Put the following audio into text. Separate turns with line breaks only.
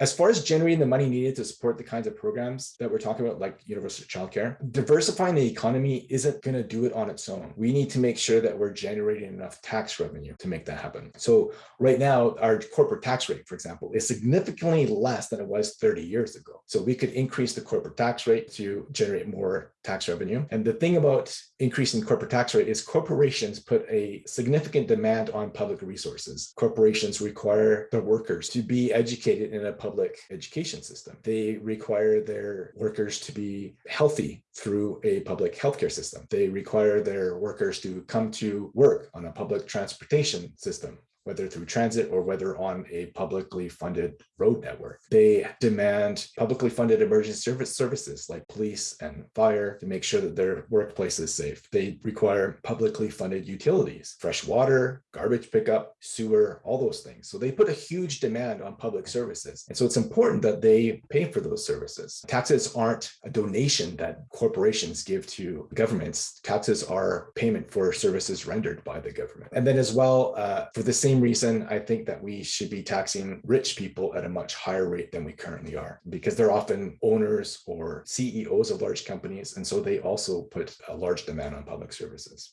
As far as generating the money needed to support the kinds of programs that we're talking about, like universal childcare, diversifying the economy isn't going to do it on its own. We need to make sure that we're generating enough tax revenue to make that happen. So right now, our corporate tax rate, for example, is significantly less than it was 30 years ago. So we could increase the corporate tax rate to generate more tax revenue. And the thing about increasing corporate tax rate is corporations put a significant demand on public resources. Corporations require their workers to be educated in a public education system. They require their workers to be healthy through a public healthcare system. They require their workers to come to work on a public transportation system whether through transit or whether on a publicly funded road network. They demand publicly funded emergency service services like police and fire to make sure that their workplace is safe. They require publicly funded utilities, fresh water, garbage pickup, sewer, all those things. So they put a huge demand on public services. And so it's important that they pay for those services. Taxes aren't a donation that corporations give to governments. Taxes are payment for services rendered by the government. And then as well, uh, for the same same reason, I think that we should be taxing rich people at a much higher rate than we currently are, because they're often owners or CEOs of large companies. And so they also put a large demand on public services.